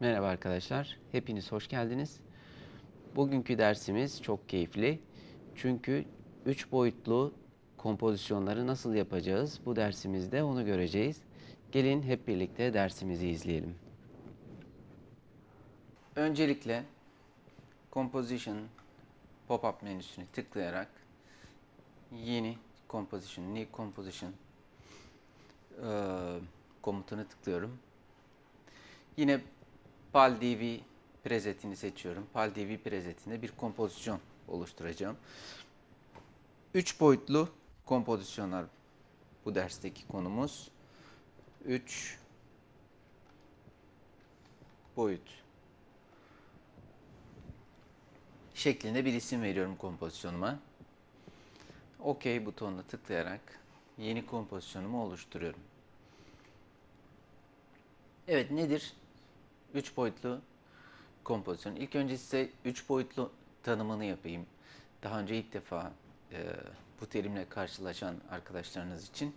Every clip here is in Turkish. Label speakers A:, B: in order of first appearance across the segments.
A: Merhaba arkadaşlar, hepiniz hoş geldiniz. Bugünkü dersimiz çok keyifli. Çünkü 3 boyutlu kompozisyonları nasıl yapacağız bu dersimizde onu göreceğiz. Gelin hep birlikte dersimizi izleyelim. Öncelikle Composition pop-up menüsünü tıklayarak yeni Composition, New Composition eee, komutunu tıklıyorum. Yine PalDV presetini seçiyorum. PalDV presetinde bir kompozisyon oluşturacağım. 3 boyutlu kompozisyonlar bu dersteki konumuz. 3 boyut şeklinde bir isim veriyorum kompozisyonuma. OK butonuna tıklayarak yeni kompozisyonumu oluşturuyorum. Evet nedir? 3 boyutlu kompozisyon. İlk önce size 3 boyutlu tanımını yapayım. Daha önce ilk defa e, bu terimle karşılaşan arkadaşlarınız için.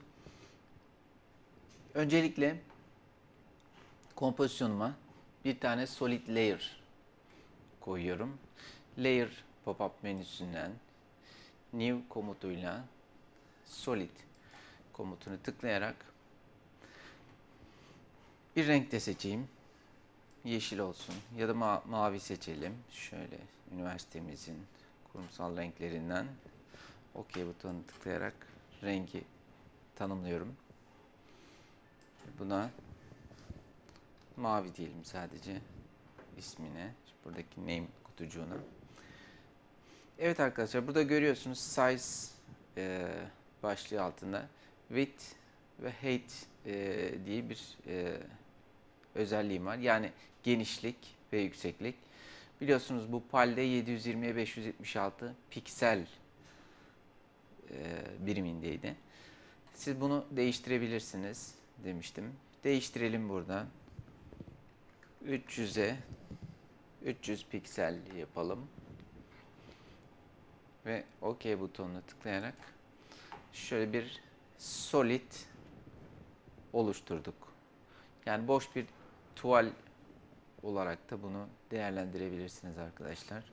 A: Öncelikle kompozisyonuma bir tane solid layer koyuyorum. Layer pop-up menüsünden new komutuyla solid komutunu tıklayarak bir renk de seçeyim. Yeşil olsun ya da ma- mavi seçelim. Şöyle üniversitemizin kurumsal renklerinden OK butonuna tıklayarak rengi tanımlıyorum. Buna mavi diyelim sadece ismine. Buradaki name kutucuğuna. Evet arkadaşlar burada görüyorsunuz size e, başlığı altında width ve height e, diye bir e, özelliğim var. Yani genişlik ve yükseklik. Biliyorsunuz bu PAL'de 720'ye 576 piksel e, birimindeydi. Siz bunu değiştirebilirsiniz demiştim. Değiştirelim burada. 300'e 300 piksel yapalım. Ve OK butonuna tıklayarak şöyle bir solid oluşturduk. Yani boş bir tuval olarak da bunu değerlendirebilirsiniz arkadaşlar.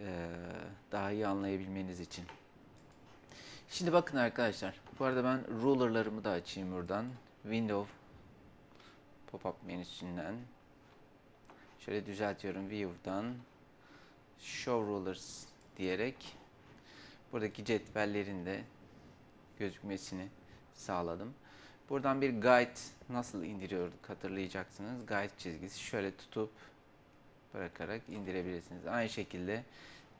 A: Ee, daha iyi anlayabilmeniz için. Şimdi bakın arkadaşlar. Bu arada ben ruler'larımı da açayım buradan. Window pop-up menüsünden şöyle düzeltiyorum view'dan show rulers diyerek buradaki cetvellerin de gözükmesini sağladım. Buradan bir guide nasıl indiriyorduk hatırlayacaksınız. Guide çizgisi şöyle tutup bırakarak indirebilirsiniz. Aynı şekilde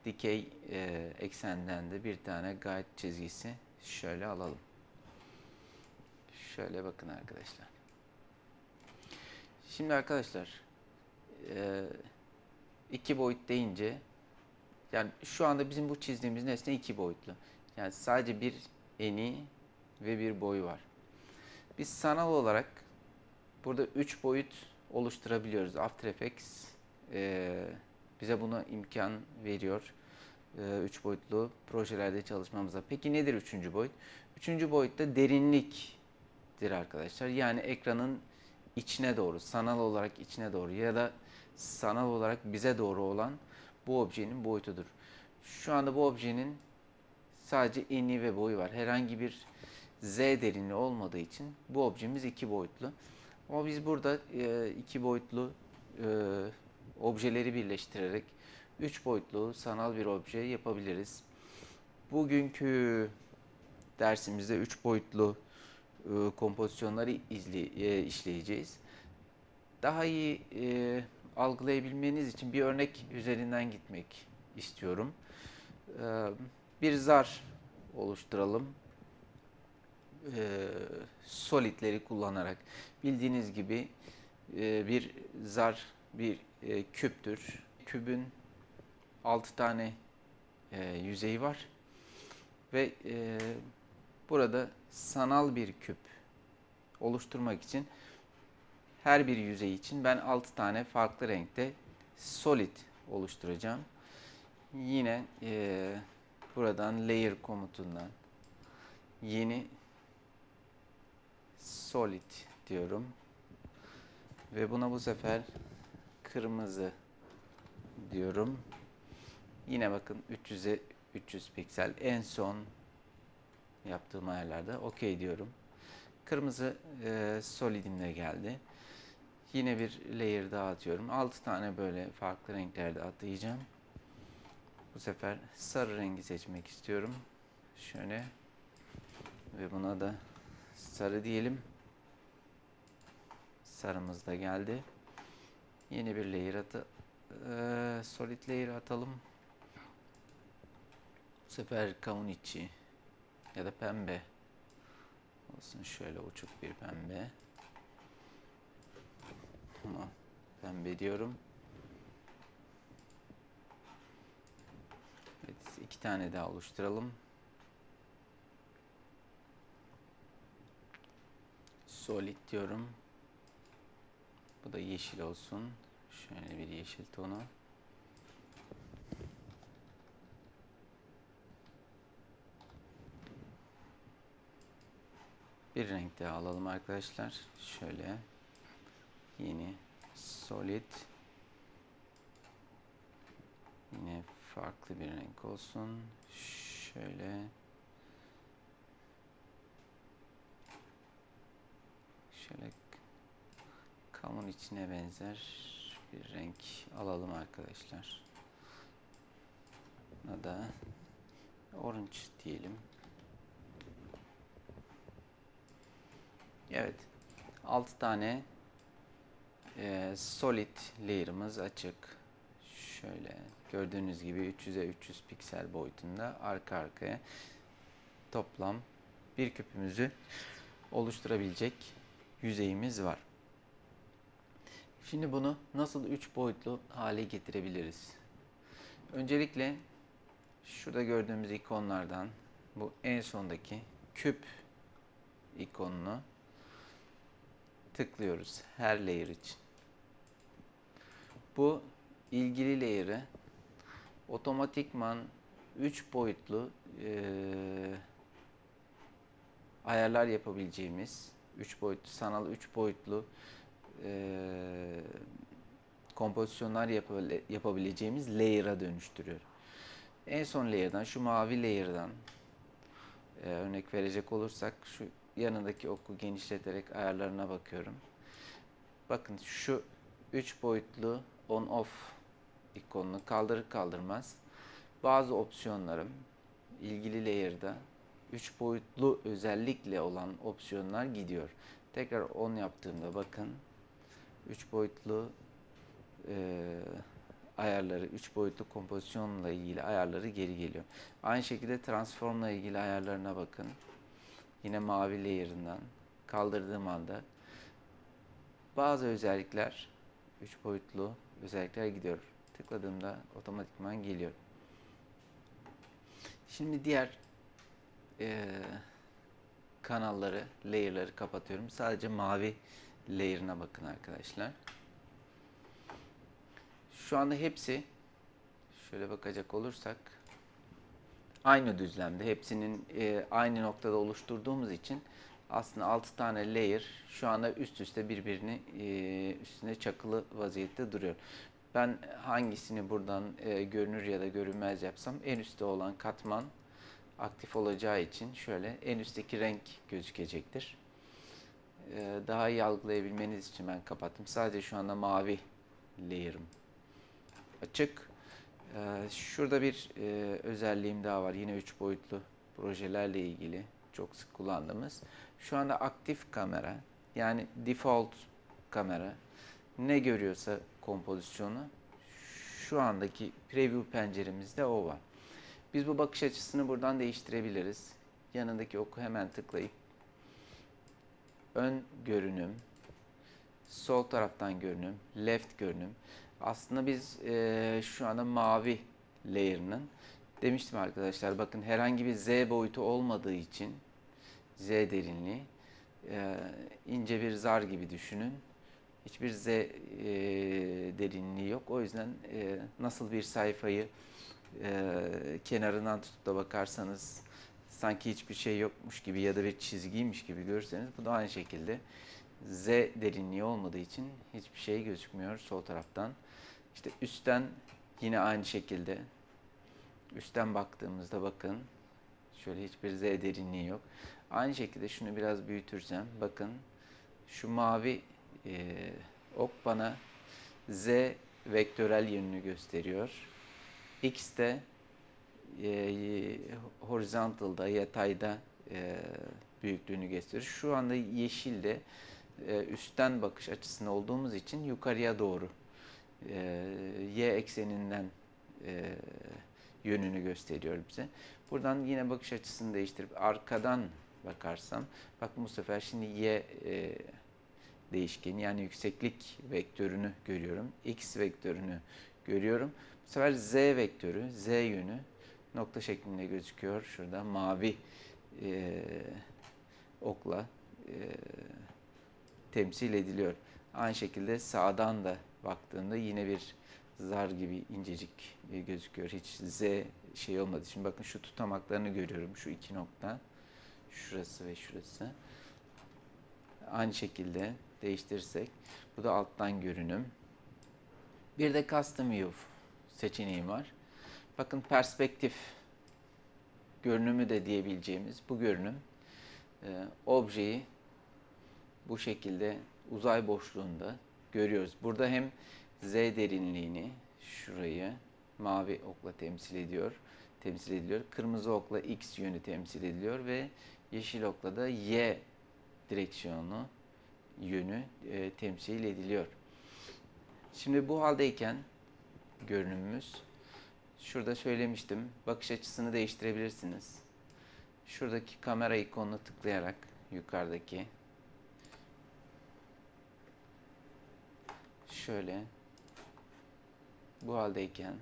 A: dikey e, eksenden de bir tane guide çizgisi şöyle alalım. Şöyle bakın arkadaşlar. Şimdi arkadaşlar e, iki boyut deyince yani şu anda bizim bu çizdiğimiz nesne iki boyutlu. Yani sadece bir eni ve bir boyu var. Biz sanal olarak burada 3 boyut oluşturabiliyoruz. After Effects e, bize buna imkan veriyor. 3 boyutlu projelerde çalışmamıza. Peki nedir üçüncü boyut? Üçüncü boyutta derinliktir arkadaşlar. Yani ekranın içine doğru, sanal olarak içine doğru ya da sanal olarak bize doğru olan bu objenin boyutudur. Şu anda bu objenin sadece eni ve boyu var. Herhangi bir z derinliği olmadığı için bu objemiz iki boyutlu. Ama biz burada e, iki boyutlu e, objeleri birleştirerek üç boyutlu sanal bir obje yapabiliriz. Bugünkü dersimizde üç boyutlu e, kompozisyonları izle, e, işleyeceğiz. Daha iyi e, algılayabilmeniz için bir örnek üzerinden gitmek istiyorum. E, bir zar oluşturalım e, solidleri kullanarak bildiğiniz gibi e, bir zar bir e, küptür. Kübün 6 tane e, yüzeyi var ve e, burada sanal bir küp oluşturmak için her bir yüzey için ben 6 tane farklı renkte solid oluşturacağım. Yine e, buradan layer komutundan yeni solid diyorum. Ve buna bu sefer kırmızı diyorum. Yine bakın 300'e 300 piksel. En son yaptığım ayarlarda okey diyorum. Kırmızı e, solidimle geldi. Yine bir layer daha atıyorum. 6 tane böyle farklı renklerde atayacağım. Bu sefer sarı rengi seçmek istiyorum. Şöyle ve buna da sarı diyelim. Sarımız da geldi. Yeni bir layer atı e, solid layer atalım. Bu sefer kavun içi ya da pembe olsun şöyle uçuk bir pembe. Tamam. Pembe diyorum. Evet, iki tane daha oluşturalım. Solid diyorum. Bu da yeşil olsun. Şöyle bir yeşil tonu. Bir renk daha alalım arkadaşlar. Şöyle yeni solid yine farklı bir renk olsun. Şöyle şöyle kamun içine benzer bir renk alalım arkadaşlar. Buna da orange diyelim. Evet. 6 tane e, solid layer'ımız açık. Şöyle gördüğünüz gibi 300'e 300 piksel boyutunda arka arkaya toplam bir küpümüzü oluşturabilecek yüzeyimiz var. Şimdi bunu nasıl 3 boyutlu hale getirebiliriz? Öncelikle şurada gördüğümüz ikonlardan bu en sondaki küp ikonunu tıklıyoruz her layer için. Bu ilgili layer'ı otomatikman 3 boyutlu e, ayarlar yapabileceğimiz 3 boyutlu sanal 3 boyutlu e, kompozisyonlar yapabileceğimiz layer'a dönüştürüyor. En son layer'dan şu mavi layer'dan e, örnek verecek olursak şu yanındaki oku genişleterek ayarlarına bakıyorum. Bakın şu 3 boyutlu on off ikonunu kaldırır kaldırmaz bazı opsiyonlarım ilgili layer'da 3 boyutlu özellikle olan opsiyonlar gidiyor. Tekrar on yaptığımda bakın 3 boyutlu e, ayarları, 3 boyutlu kompozisyonla ilgili ayarları geri geliyor. Aynı şekilde transformla ilgili ayarlarına bakın. Yine mavi layer'ından kaldırdığım anda bazı özellikler 3 boyutlu özellikler gidiyor. Tıkladığımda otomatikman geliyor. Şimdi diğer e, kanalları, layer'ları kapatıyorum. Sadece mavi layer'ına bakın arkadaşlar. Şu anda hepsi şöyle bakacak olursak aynı düzlemde. Hepsinin e, aynı noktada oluşturduğumuz için aslında 6 tane layer şu anda üst üste birbirini e, üstüne çakılı vaziyette duruyor. Ben hangisini buradan e, görünür ya da görünmez yapsam en üstte olan katman aktif olacağı için şöyle en üstteki renk gözükecektir. E, daha iyi algılayabilmeniz için ben kapattım. Sadece şu anda mavi layer'ım açık. Ee, şurada bir e, özelliğim daha var. Yine 3 boyutlu projelerle ilgili çok sık kullandığımız. Şu anda aktif kamera yani default kamera ne görüyorsa kompozisyonu şu andaki preview penceremizde o var. Biz bu bakış açısını buradan değiştirebiliriz. Yanındaki oku hemen tıklayıp ön görünüm, sol taraftan görünüm, left görünüm. Aslında biz e, şu anda mavi layer'ının demiştim arkadaşlar bakın herhangi bir Z boyutu olmadığı için Z derinliği e, ince bir zar gibi düşünün. Hiçbir Z e, derinliği yok. O yüzden e, nasıl bir sayfayı e, kenarından tutup da bakarsanız sanki hiçbir şey yokmuş gibi ya da bir çizgiymiş gibi görürseniz bu da aynı şekilde Z derinliği olmadığı için hiçbir şey gözükmüyor sol taraftan. İşte üstten yine aynı şekilde üstten baktığımızda bakın şöyle hiçbir Z derinliği yok. Aynı şekilde şunu biraz büyütürsem bakın şu mavi e, ok bana Z vektörel yönünü gösteriyor. X de e, horizontalda, yatayda e, büyüklüğünü gösterir. Şu anda yeşilde e, üstten bakış açısında olduğumuz için yukarıya doğru e, y ekseninden e, yönünü gösteriyor bize. Buradan yine bakış açısını değiştirip arkadan bakarsam, bakın bu sefer şimdi y e, değişkeni yani yükseklik vektörünü görüyorum. X vektörünü görüyorum. Bu sefer z vektörü, z yönü nokta şeklinde gözüküyor. Şurada mavi e, okla e, temsil ediliyor. Aynı şekilde sağdan da baktığında yine bir zar gibi incecik e, gözüküyor. Hiç z şey olmadı. Şimdi bakın şu tutamaklarını görüyorum. Şu iki nokta. Şurası ve şurası. Aynı şekilde değiştirirsek bu da alttan görünüm. Bir de custom view seçeneği var. Bakın perspektif görünümü de diyebileceğimiz bu görünüm e, objeyi bu şekilde uzay boşluğunda görüyoruz. Burada hem z derinliğini şurayı mavi okla temsil ediyor, temsil ediliyor. Kırmızı okla x yönü temsil ediliyor ve yeşil okla da y direksiyonu yönü e, temsil ediliyor. Şimdi bu haldeyken görünümümüz şurada söylemiştim. Bakış açısını değiştirebilirsiniz. Şuradaki kamera ikonuna tıklayarak yukarıdaki şöyle bu haldeyken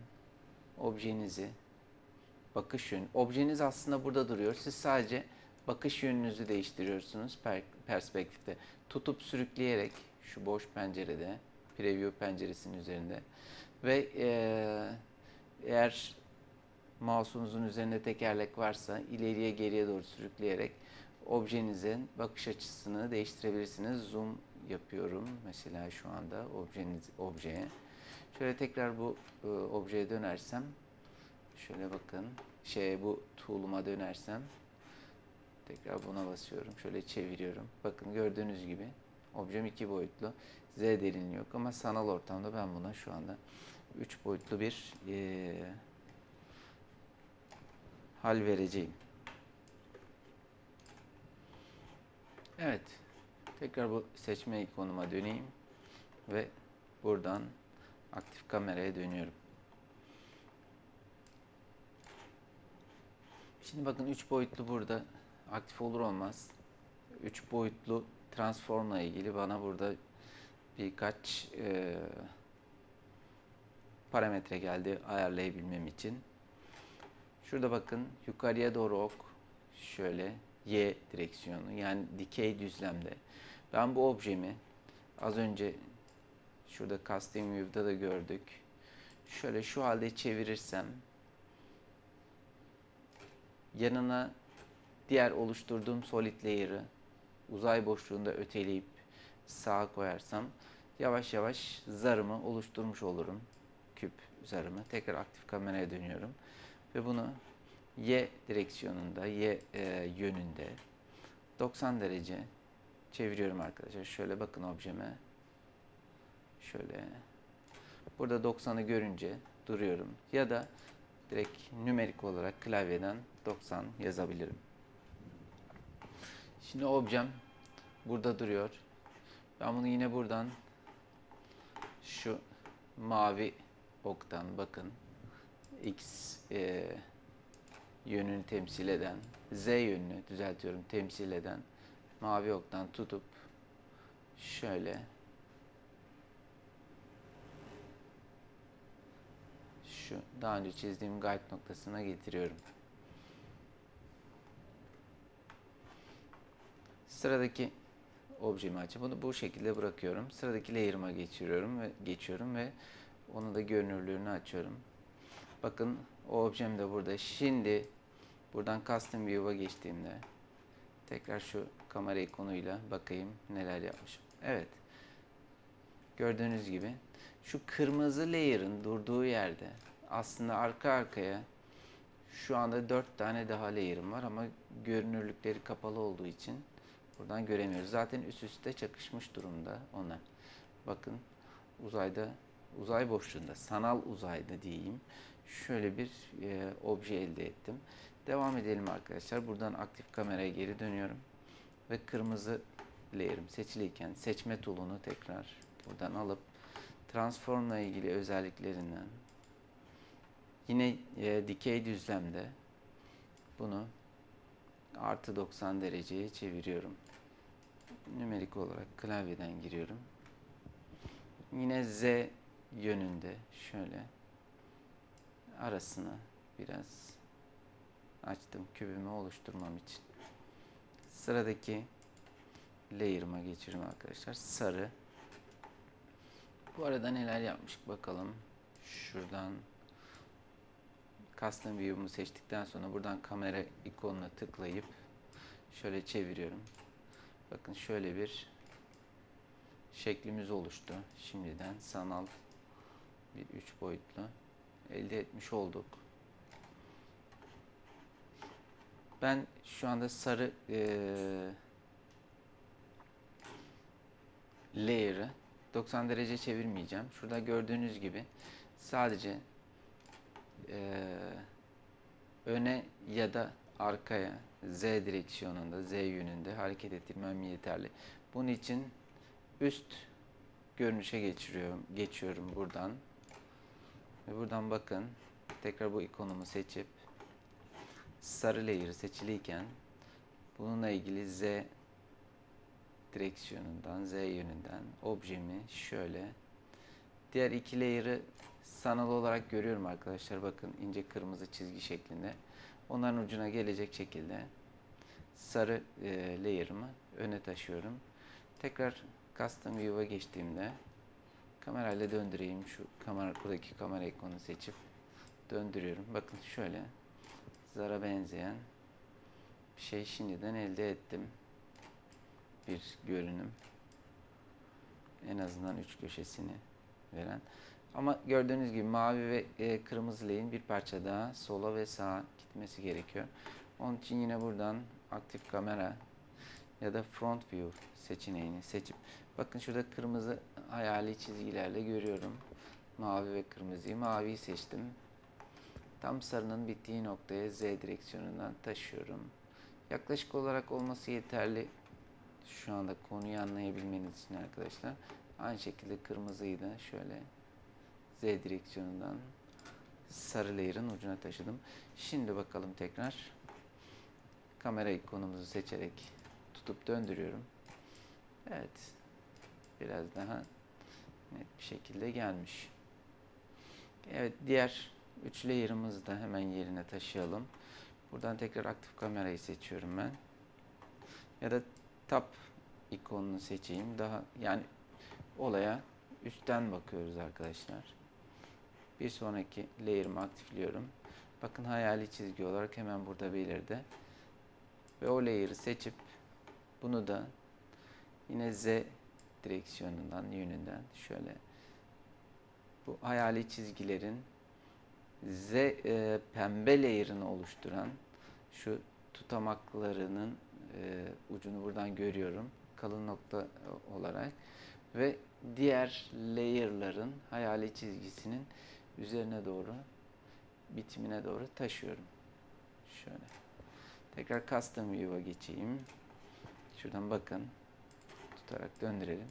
A: objenizi bakış yönü objeniz aslında burada duruyor. Siz sadece bakış yönünüzü değiştiriyorsunuz per, perspektifte. Tutup sürükleyerek şu boş pencerede preview penceresinin üzerinde ve e, eğer mouse'unuzun üzerinde tekerlek varsa ileriye geriye doğru sürükleyerek objenizin bakış açısını değiştirebilirsiniz. Zoom yapıyorum mesela şu anda objeniz objeye. Şöyle tekrar bu e, objeye dönersem şöyle bakın şey bu tool'uma dönersem tekrar buna basıyorum. Şöyle çeviriyorum. Bakın gördüğünüz gibi objem iki boyutlu. Z derinliği yok ama sanal ortamda ben buna şu anda üç boyutlu bir e, hal vereceğim. Evet. Tekrar bu seçme ikonuma döneyim ve buradan aktif kameraya dönüyorum. Şimdi bakın 3 boyutlu burada aktif olur olmaz. 3 boyutlu transformla ilgili bana burada birkaç e, parametre geldi ayarlayabilmem için. Şurada bakın yukarıya doğru ok şöyle y direksiyonu yani dikey düzlemde. Ben bu objemi az önce şurada custom view'da da gördük. Şöyle şu halde çevirirsem yanına diğer oluşturduğum solid layer'ı uzay boşluğunda öteleyip sağa koyarsam yavaş yavaş zarımı oluşturmuş olurum. Küp zarımı. Tekrar aktif kameraya dönüyorum. Ve bunu y direksiyonunda, y e, yönünde 90 derece çeviriyorum arkadaşlar. Şöyle bakın objeme. Şöyle. Burada 90'ı görünce duruyorum. Ya da direkt nümerik olarak klavyeden 90 yazabilirim. Şimdi objem burada duruyor. Ben bunu yine buradan şu mavi oktan bakın x e, yönünü temsil eden z yönünü düzeltiyorum temsil eden mavi oktan tutup şöyle şu daha önce çizdiğim guide noktasına getiriyorum. Sıradaki objemi açıp bunu bu şekilde bırakıyorum. Sıradaki layer'ıma geçiriyorum ve geçiyorum ve onu da görünürlüğünü açıyorum. Bakın o objem de burada. Şimdi buradan custom view'a geçtiğimde tekrar şu kamera ikonuyla bakayım neler yapmışım. Evet. Gördüğünüz gibi şu kırmızı layer'ın durduğu yerde aslında arka arkaya şu anda 4 tane daha layer'ım var ama görünürlükleri kapalı olduğu için buradan göremiyoruz. Zaten üst üste çakışmış durumda ona. Bakın uzayda uzay boşluğunda sanal uzayda diyeyim şöyle bir e, obje elde ettim. Devam edelim arkadaşlar. Buradan aktif kameraya geri dönüyorum ve kırmızı layer'ım seçiliyken seçme tool'unu tekrar buradan alıp transformla ilgili özelliklerinden yine e, dikey düzlemde bunu artı 90 dereceye çeviriyorum. Nümerik olarak klavyeden giriyorum. Yine Z yönünde şöyle arasını biraz açtım kübümü oluşturmam için. Sıradaki layer'ıma geçiyorum arkadaşlar. Sarı. Bu arada neler yapmışık bakalım. Şuradan custom view'umu seçtikten sonra buradan kamera ikonuna tıklayıp şöyle çeviriyorum. Bakın şöyle bir şeklimiz oluştu. Şimdiden sanal bir üç boyutlu elde etmiş olduk. Ben şu anda sarı eee layer'ı 90 derece çevirmeyeceğim. Şurada gördüğünüz gibi sadece eee, öne ya da arkaya Z direksiyonunda, Z yönünde hareket ettirmem yeterli. Bunun için üst görünüşe geçiriyorum, geçiyorum buradan. Ve buradan bakın tekrar bu ikonumu seçip sarı layer seçiliyken bununla ilgili Z direksiyonundan, Z yönünden objemi şöyle diğer iki layer'ı sanal olarak görüyorum arkadaşlar. Bakın ince kırmızı çizgi şeklinde. Onların ucuna gelecek şekilde sarı e, layer'ımı öne taşıyorum. Tekrar custom view'a geçtiğimde kamerayla döndüreyim. Şu kamera buradaki kamera ikonunu seçip döndürüyorum. Bakın şöyle zara benzeyen bir şey şimdiden elde ettim. Bir görünüm. En azından üç köşesini veren. Ama gördüğünüz gibi mavi ve e, kırmızı lehim bir parça daha sola ve sağa gitmesi gerekiyor. Onun için yine buradan aktif kamera ya da front view seçeneğini seçip bakın şurada kırmızı hayali çizgilerle görüyorum. Mavi ve kırmızıyı. Maviyi seçtim. Tam sarının bittiği noktaya Z direksiyonundan taşıyorum. Yaklaşık olarak olması yeterli şu anda konuyu anlayabilmeniz için arkadaşlar. Aynı şekilde kırmızıyı da şöyle Z direksiyonundan sarı layer'ın ucuna taşıdım. Şimdi bakalım tekrar kamera ikonumuzu seçerek tutup döndürüyorum. Evet. Biraz daha net bir şekilde gelmiş. Evet diğer üç layer'ımızı da hemen yerine taşıyalım. Buradan tekrar aktif kamerayı seçiyorum ben. Ya da tab ikonunu seçeyim. Daha yani olaya üstten bakıyoruz arkadaşlar. Bir sonraki layer'ımı aktifliyorum. Bakın hayali çizgi olarak hemen burada belirdi. Ve o layer'ı seçip bunu da yine Z direksiyonundan, yönünden şöyle bu hayali çizgilerin Z e, pembe layer'ını oluşturan şu tutamaklarının e, ucunu buradan görüyorum. Kalın nokta olarak ve diğer layer'ların hayali çizgisinin üzerine doğru bitimine doğru taşıyorum. Şöyle. Tekrar custom view'a geçeyim. Şuradan bakın. Tutarak döndürelim.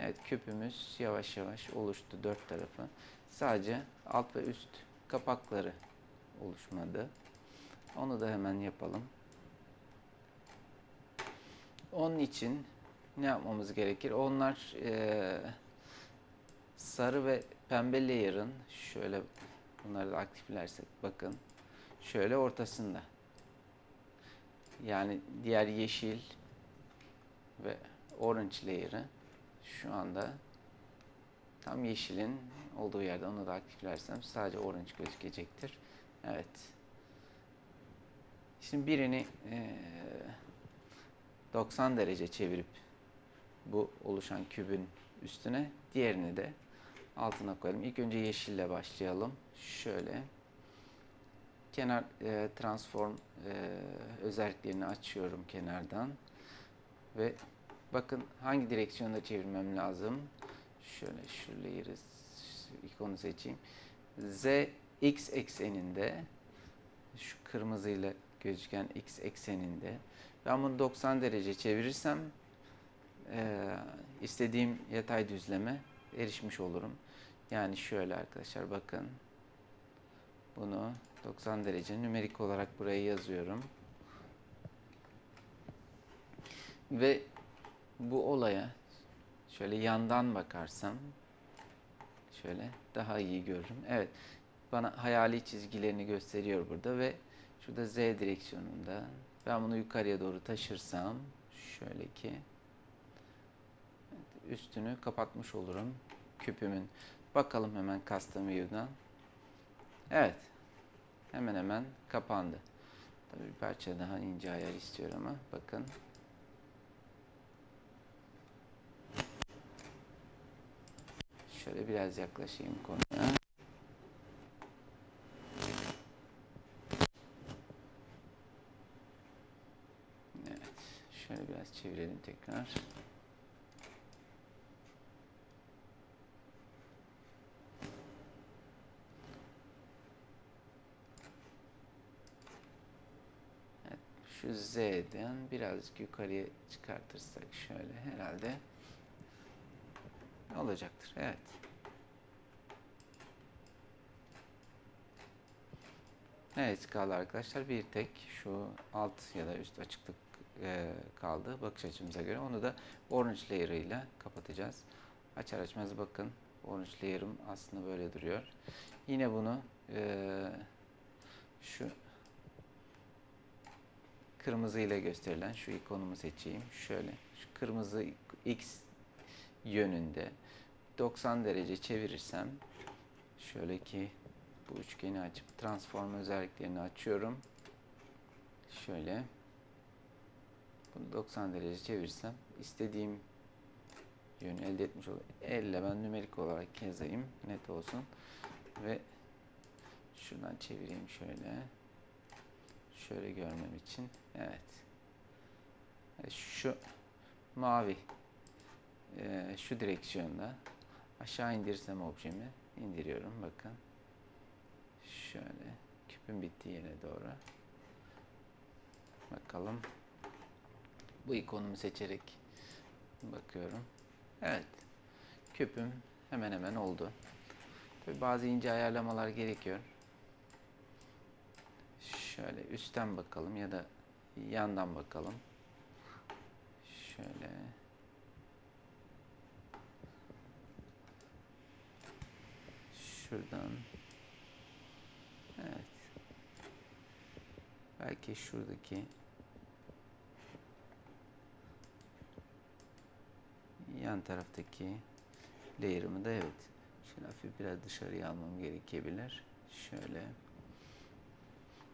A: Evet küpümüz yavaş yavaş oluştu dört tarafı. Sadece alt ve üst kapakları oluşmadı. Onu da hemen yapalım. Onun için ne yapmamız gerekir? Onlar e, sarı ve pembe layer'ın şöyle bunları da aktiflersek bakın şöyle ortasında. Yani diğer yeşil ve orange layer'ı şu anda tam yeşilin olduğu yerde onu da aktiflersem sadece orange gözükecektir. Evet. Şimdi birini e, 90 derece çevirip bu oluşan kübün üstüne. Diğerini de altına koyalım. İlk önce yeşille başlayalım. Şöyle. Kenar e, transform e, özelliklerini açıyorum kenardan. Ve bakın hangi direksiyonda çevirmem lazım. Şöyle şu layer'ı ikonu seçeyim. Z x ekseninde şu kırmızıyla gözüken x ekseninde ben bunu 90 derece çevirirsem e, istediğim yatay düzleme erişmiş olurum. Yani şöyle arkadaşlar bakın bunu 90 derece nümerik olarak buraya yazıyorum. Ve bu olaya şöyle yandan bakarsam şöyle daha iyi görürüm. Evet bana hayali çizgilerini gösteriyor burada ve şurada Z direksiyonunda ben bunu yukarıya doğru taşırsam şöyle ki üstünü kapatmış olurum küpümün. Bakalım hemen custom view'dan. Evet. Hemen hemen kapandı. Tabii bir parça daha ince ayar istiyor ama bakın. Şöyle biraz yaklaşayım konuya. Evet. Şöyle biraz çevirelim tekrar. Evet, şu Z'den birazcık yukarıya çıkartırsak şöyle herhalde olacaktır. Evet. Evet kaldı arkadaşlar. Bir tek şu alt ya da üst açıklık e, kaldı bakış açımıza göre. Onu da orange layer ile kapatacağız. Açar açmaz bakın orange layer'ım aslında böyle duruyor. Yine bunu e, şu kırmızı ile gösterilen şu ikonumu seçeyim. Şöyle şu kırmızı x yönünde. 90 derece çevirirsem şöyle ki bu üçgeni açıp transform özelliklerini açıyorum. Şöyle. Bunu 90 derece çevirsem istediğim yönü elde etmiş olurum. Elle ben nümerik olarak yazayım net olsun. Ve şuradan çevireyim şöyle. Şöyle görmem için. Evet. Şu mavi e, şu direksiyonda aşağı indirsem objemi indiriyorum. Bakın. Şöyle. Küpün bittiği yere doğru. Bakalım. Bu ikonumu seçerek bakıyorum. Evet. Küpüm hemen hemen oldu. Tabii bazı ince ayarlamalar gerekiyor. Şöyle üstten bakalım ya da yandan bakalım. Şöyle şuradan. Evet. Belki şuradaki yan taraftaki layer'ımı da evet. Şöyle hafif biraz dışarıya almam gerekebilir. Şöyle.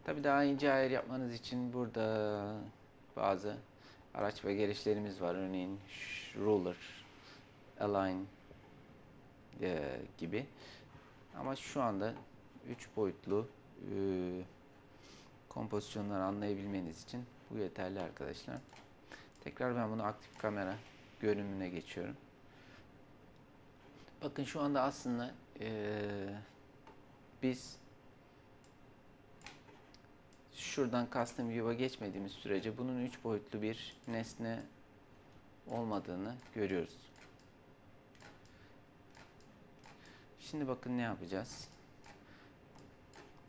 A: Tabi daha ince ayar yapmanız için burada bazı araç ve gereçlerimiz var. Örneğin ruler align e, gibi. Ama şu anda 3 boyutlu e, kompozisyonları anlayabilmeniz için bu yeterli arkadaşlar. Tekrar ben bunu aktif kamera görünümüne geçiyorum. Bakın şu anda aslında e, biz şuradan custom view'a geçmediğimiz sürece bunun 3 boyutlu bir nesne olmadığını görüyoruz. Şimdi bakın ne yapacağız.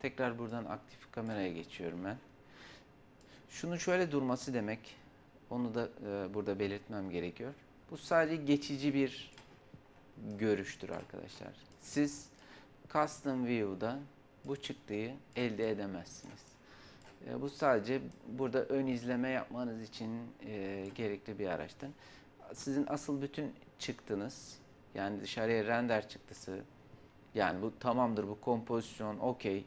A: Tekrar buradan aktif kameraya geçiyorum ben. Şunun şöyle durması demek. Onu da e, burada belirtmem gerekiyor. Bu sadece geçici bir görüştür arkadaşlar. Siz custom view'da bu çıktıyı elde edemezsiniz. E, bu sadece burada ön izleme yapmanız için e, gerekli bir araçtır. Sizin asıl bütün çıktınız yani dışarıya render çıktısı yani bu tamamdır bu kompozisyon okey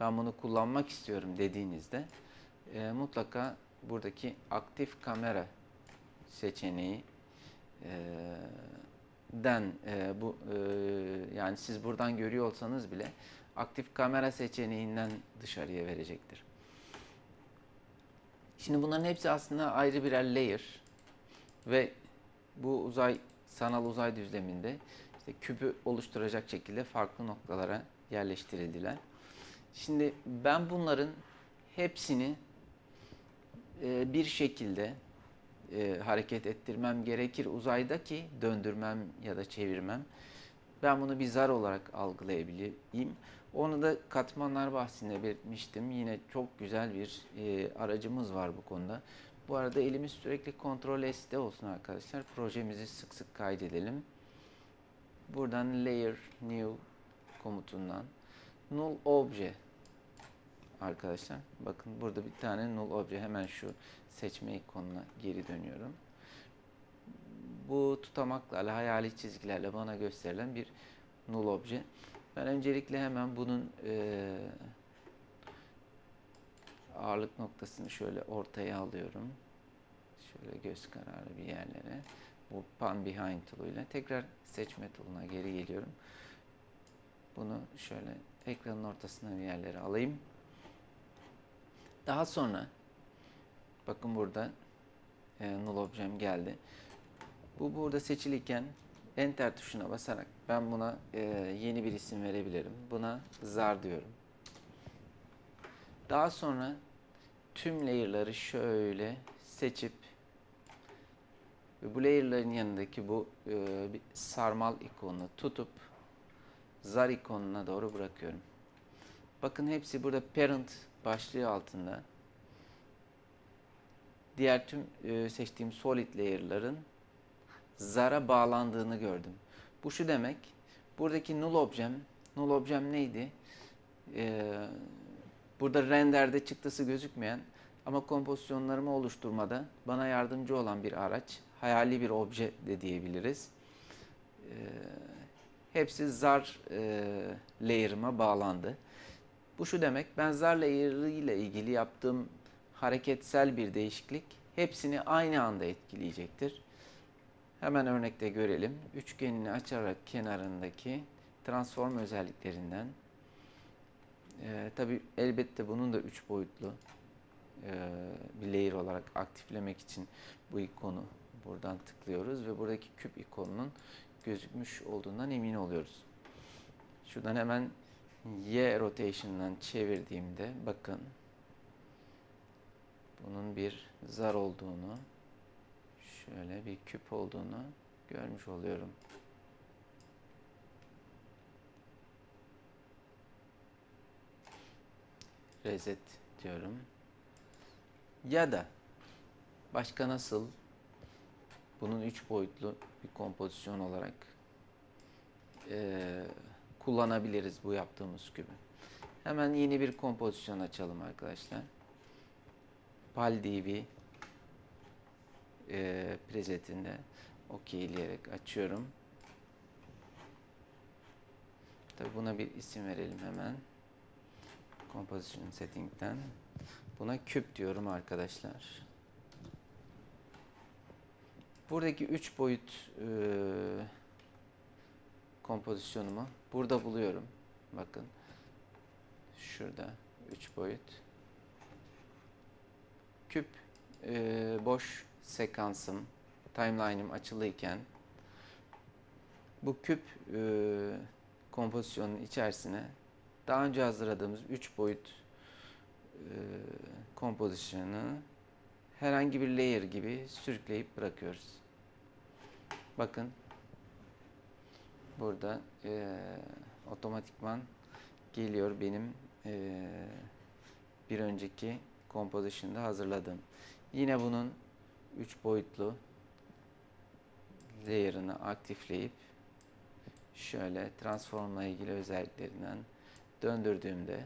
A: ben bunu kullanmak istiyorum dediğinizde e, mutlaka buradaki aktif kamera seçeneği e, den e, bu e, yani siz buradan görüyor olsanız bile aktif kamera seçeneğinden dışarıya verecektir. Şimdi bunların hepsi aslında ayrı birer layer ve bu uzay sanal uzay düzleminde işte küpü oluşturacak şekilde farklı noktalara yerleştirildiler. Şimdi ben bunların hepsini e, bir şekilde e, hareket ettirmem gerekir uzayda ki döndürmem ya da çevirmem. Ben bunu bir zar olarak algılayabileyim. Onu da katmanlar bahsinde belirtmiştim. Yine çok güzel bir e, aracımız var bu konuda. Bu arada elimiz sürekli Ctrl S'de olsun arkadaşlar. Projemizi sık sık kaydedelim. Buradan Layer New komutundan Null Obje arkadaşlar. Bakın burada bir tane Null Obje. Hemen şu seçme ikonuna geri dönüyorum. Bu tutamaklarla, hayali çizgilerle bana gösterilen bir Null Obje. Ben öncelikle hemen bunun e, ağırlık noktasını şöyle ortaya alıyorum. Şöyle göz kararı bir yerlere. Bu Pan Behind tool'uyla. Tekrar seçme tool'una geri geliyorum. Bunu şöyle ekranın ortasına bir yerlere alayım. Daha sonra bakın burada e, null objem geldi. Bu burada seçiliyken enter tuşuna basarak ben buna e, yeni bir isim verebilirim. Buna zar diyorum. Daha sonra tüm layer'ları şöyle seçip ve bu layer'ların yanındaki bu e, bir sarmal ikonunu tutup zar ikonuna doğru bırakıyorum. Bakın hepsi burada parent başlığı altında. Diğer tüm e, seçtiğim solid layer'ların zara bağlandığını gördüm. Bu şu demek. Buradaki null objem, null objem neydi? Ee, burada renderde çıktısı gözükmeyen ama kompozisyonlarımı oluşturmada bana yardımcı olan bir araç. Hayali bir obje de diyebiliriz. Ee, hepsi zar e, layer'ıma bağlandı. Bu şu demek, ben zar layer'ı ile ilgili yaptığım hareketsel bir değişiklik hepsini aynı anda etkileyecektir. Hemen örnekte görelim. Üçgenini açarak kenarındaki transform özelliklerinden e, tabi elbette bunun da üç boyutlu e, bir layer olarak aktiflemek için bu ikonu buradan tıklıyoruz ve buradaki küp ikonunun gözükmüş olduğundan emin oluyoruz. Şuradan hemen Y rotation'dan çevirdiğimde bakın bunun bir zar olduğunu şöyle bir küp olduğunu görmüş oluyorum. Reset diyorum. Ya da başka nasıl bunun üç boyutlu bir kompozisyon olarak e, kullanabiliriz bu yaptığımız kübü. Hemen yeni bir kompozisyon açalım arkadaşlar. PalDB e, presetinde okeyleyerek açıyorum. Tabi buna bir isim verelim hemen. Composition Setting'den. Buna küp diyorum arkadaşlar. Buradaki 3 boyut e, kompozisyonumu burada buluyorum. Bakın. Şurada 3 boyut. Küp e, boş sekansım, timeline'ım açılıyken bu küp e, kompozisyonun içerisine daha önce hazırladığımız 3 boyut e, kompozisyonu herhangi bir layer gibi sürükleyip bırakıyoruz. Bakın burada e, otomatikman geliyor benim e, bir önceki composition'da hazırladığım. Yine bunun 3 boyutlu layer'ını aktifleyip şöyle transformla ilgili özelliklerinden döndürdüğümde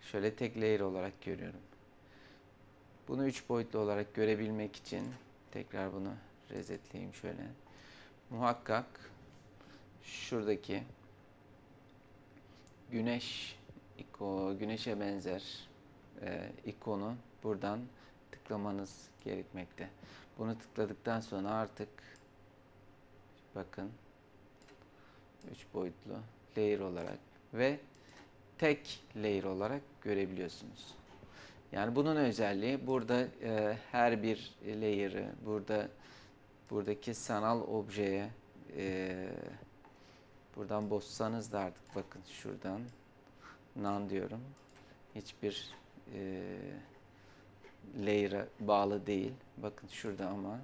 A: şöyle tek layer olarak görüyorum. Bunu 3 boyutlu olarak görebilmek için tekrar bunu resetleyeyim şöyle. Muhakkak şuradaki güneş iko, güneşe benzer e, ikonu buradan tıklamanız gerekmekte. Bunu tıkladıktan sonra artık bakın 3 boyutlu layer olarak ve tek layer olarak görebiliyorsunuz. Yani bunun özelliği burada e, her bir layer'ı burada buradaki sanal objeye e, buradan bozsanız da artık bakın şuradan none diyorum. Hiçbir e, layer'a bağlı değil. Bakın şurada ama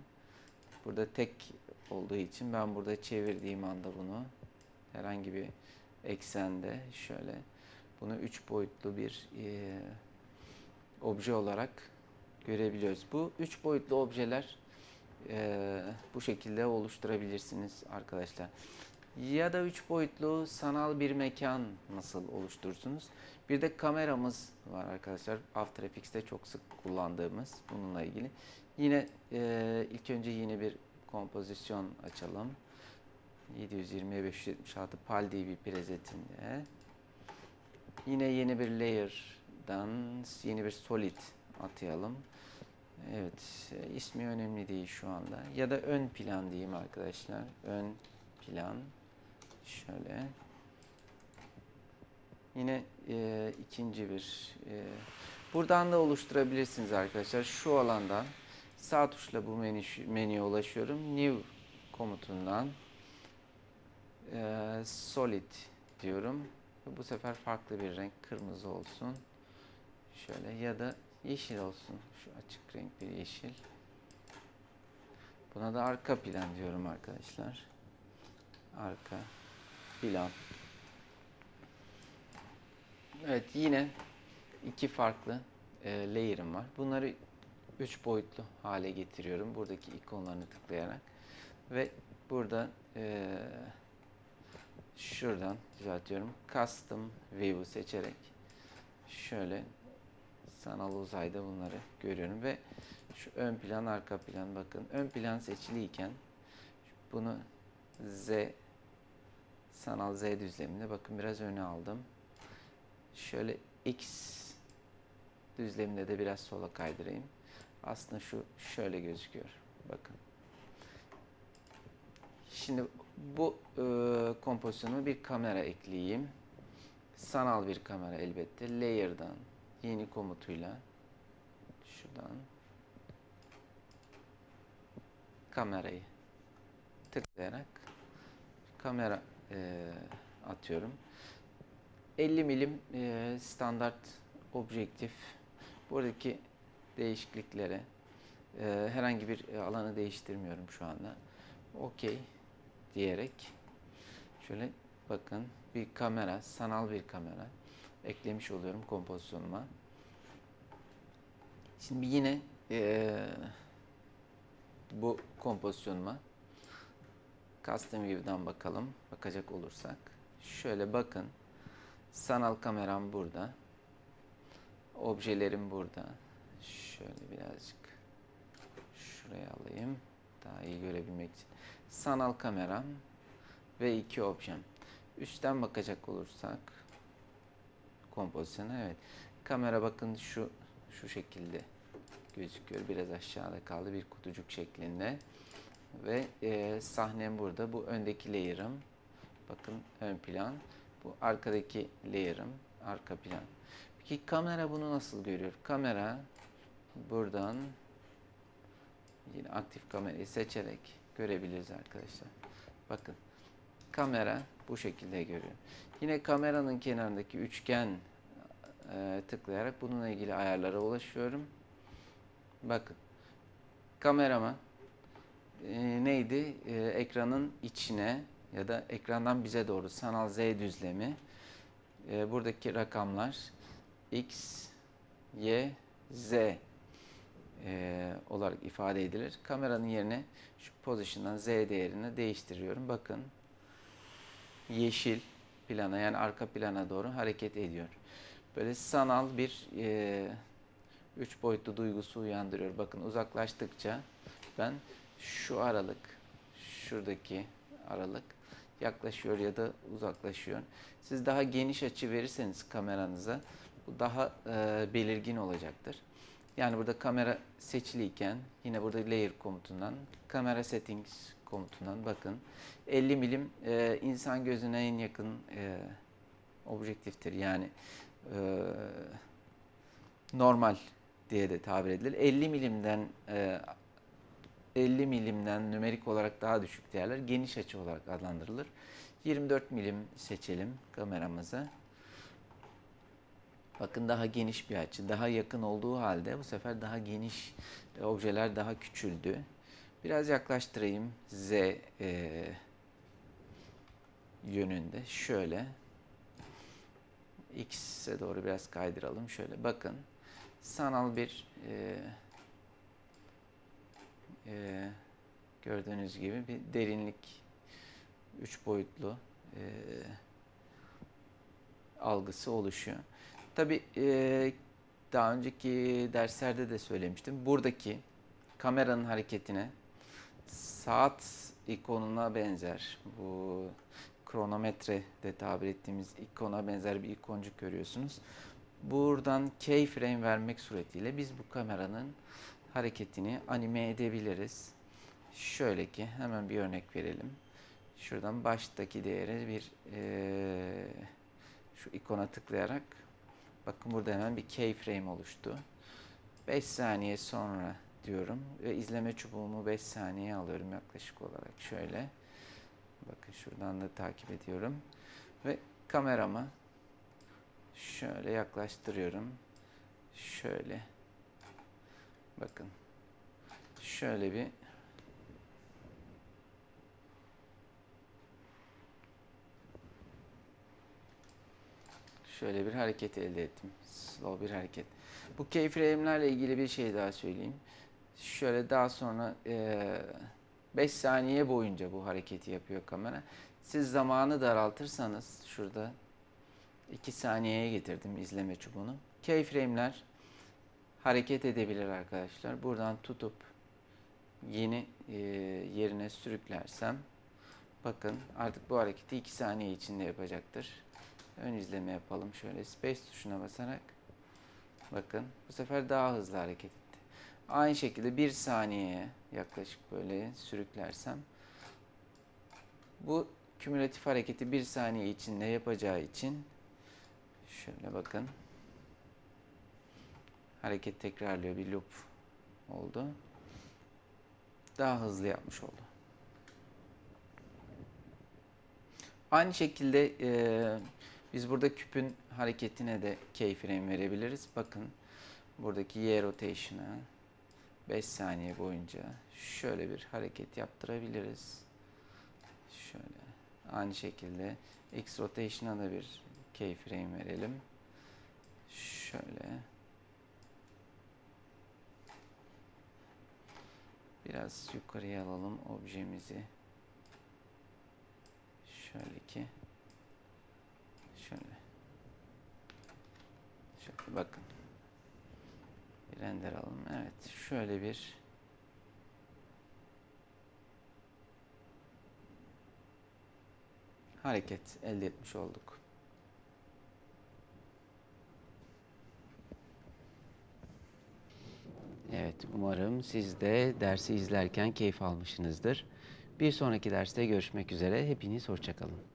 A: burada tek olduğu için ben burada çevirdiğim anda bunu herhangi bir eksende şöyle bunu üç boyutlu bir e, obje olarak görebiliyoruz. Bu üç boyutlu objeler e, bu şekilde oluşturabilirsiniz arkadaşlar. Ya da üç boyutlu sanal bir mekan nasıl oluşturursunuz? Bir de kameramız var arkadaşlar. After Effects'te çok sık kullandığımız bununla ilgili. Yine e, ilk önce yine bir kompozisyon açalım. 720 576 PAL DV presetinde. Yine yeni bir layer'dan yeni bir solid atayalım. Evet, e, ismi önemli değil şu anda. Ya da ön plan diyeyim arkadaşlar. Ön plan. Şöyle. Yine e, ikinci bir e, buradan da oluşturabilirsiniz arkadaşlar. Şu alandan sağ tuşla bu menü, menüye ulaşıyorum. New komutundan e, solid diyorum. Bu sefer farklı bir renk kırmızı olsun. Şöyle ya da yeşil olsun. Şu açık renk bir yeşil. Buna da arka plan diyorum arkadaşlar. Arka plan. Evet yine iki farklı e, layer'ım var. Bunları üç boyutlu hale getiriyorum. Buradaki ikonlarını tıklayarak ve burada e, şuradan düzeltiyorum. Custom View seçerek şöyle sanal uzayda bunları görüyorum ve şu ön plan arka plan bakın ön plan seçiliyken bunu Z sanal Z düzleminde bakın biraz öne aldım. Şöyle X düzleminde de biraz sola kaydırayım. Aslında şu şöyle gözüküyor. Bakın. Şimdi bu e, kompozisyonu bir kamera ekleyeyim. Sanal bir kamera elbette. Layer'dan yeni komutuyla şuradan kamerayı tıklayarak kamera e, atıyorum. 50 milim e, standart objektif. Buradaki değişikliklere e, herhangi bir alanı değiştirmiyorum şu anda. Okey diyerek şöyle bakın bir kamera, sanal bir kamera eklemiş oluyorum kompozisyonuma. Şimdi yine e, bu kompozisyonuma Custom View'dan bakalım. Bakacak olursak. Şöyle bakın. Sanal kameram burada. Objelerim burada. Şöyle birazcık şuraya alayım. Daha iyi görebilmek için. Sanal kameram ve iki objem. Üstten bakacak olursak kompozisyona evet. Kamera bakın şu şu şekilde gözüküyor. Biraz aşağıda kaldı bir kutucuk şeklinde. Ve e, sahnem burada. Bu öndeki layer'ım. Bakın ön plan. Bu arkadaki layer'ım. Arka plan. Peki kamera bunu nasıl görüyor? Kamera buradan yine aktif kamerayı seçerek görebiliriz arkadaşlar. Bakın kamera bu şekilde görüyor. Yine kameranın kenarındaki üçgen e, tıklayarak bununla ilgili ayarlara ulaşıyorum. Bakın kamerama e, neydi? E, ekranın içine ya da ekrandan bize doğru sanal Z düzlemi e, buradaki rakamlar X, Y, Z e, olarak ifade edilir. Kameranın yerine şu pozisyondan Z değerini değiştiriyorum. Bakın yeşil plana yani arka plana doğru hareket ediyor. Böyle sanal bir e, üç boyutlu duygusu uyandırıyor. Bakın uzaklaştıkça ben şu aralık, şuradaki aralık yaklaşıyor ya da uzaklaşıyor. Siz daha geniş açı verirseniz kameranıza bu daha e, belirgin olacaktır. Yani burada kamera seçiliyken yine burada layer komutundan kamera settings komutundan bakın 50 milim e, insan gözüne en yakın e, objektiftir. Yani e, normal diye de tabir edilir. 50 milimden e, 50 milimden nümerik olarak daha düşük değerler geniş açı olarak adlandırılır. 24 milim seçelim kameramızı. Bakın daha geniş bir açı. Daha yakın olduğu halde bu sefer daha geniş e, objeler daha küçüldü. Biraz yaklaştırayım Z e, yönünde. Şöyle. X'e doğru biraz kaydıralım. Şöyle bakın. Sanal bir e, e, gördüğünüz gibi bir derinlik üç boyutlu e, algısı oluşuyor. Tabi daha önceki derslerde de söylemiştim. Buradaki kameranın hareketine saat ikonuna benzer bu kronometre de tabir ettiğimiz ikona benzer bir ikoncuk görüyorsunuz. Buradan keyframe vermek suretiyle biz bu kameranın hareketini anime edebiliriz. Şöyle ki hemen bir örnek verelim. Şuradan baştaki değeri bir e, şu ikona tıklayarak bakın burada hemen bir keyframe oluştu. 5 saniye sonra diyorum ve izleme çubuğumu 5 saniye alıyorum yaklaşık olarak şöyle. Bakın şuradan da takip ediyorum ve kameramı şöyle yaklaştırıyorum. Şöyle bakın şöyle bir şöyle bir hareket elde ettim. Slow bir hareket. Bu keyframe'lerle ilgili bir şey daha söyleyeyim. Şöyle daha sonra 5 saniye boyunca bu hareketi yapıyor kamera. Siz zamanı daraltırsanız şurada 2 saniyeye getirdim izleme çubuğunu. Keyframe'ler hareket edebilir arkadaşlar. Buradan tutup yeni e, yerine sürüklersem bakın artık bu hareketi 2 saniye içinde yapacaktır. Ön izleme yapalım. Şöyle space tuşuna basarak bakın bu sefer daha hızlı hareket. Aynı şekilde 1 saniyeye yaklaşık böyle sürüklersem bu kümülatif hareketi 1 saniye içinde yapacağı için şöyle bakın hareket tekrarlıyor bir loop oldu. Daha hızlı yapmış oldu. Aynı şekilde e, biz burada küpün hareketine de keyframe verebiliriz. Bakın buradaki Y rotation'a 5 saniye boyunca şöyle bir hareket yaptırabiliriz. Şöyle aynı şekilde X rotation'a da bir keyframe verelim. Şöyle biraz yukarıya alalım objemizi. Şöyle ki şöyle şöyle bakın render alalım. Evet şöyle bir hareket elde etmiş olduk. Evet, umarım siz de dersi izlerken keyif almışsınızdır. Bir sonraki derste görüşmek üzere. Hepiniz hoşçakalın.